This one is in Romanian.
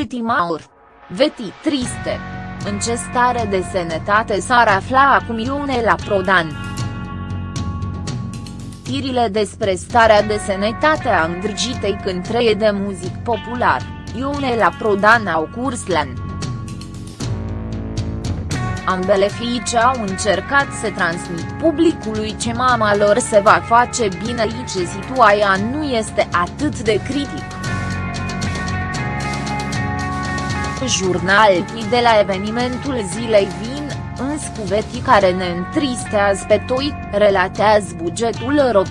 Timaur. Veti triste. În ce stare de sănătate s-ar afla acum Ionela Prodan? Tirile despre starea de sănătate a îndrăgitei cântreie de muzic popular, Ionela Prodan au curs la Ambele fiice au încercat să transmit publicului ce mama lor se va face bine și ce situația nu este atât de critic. Jurnalii de la evenimentul zilei vin, în scuveti care ne întristează pe toi, relatează bugetul ro.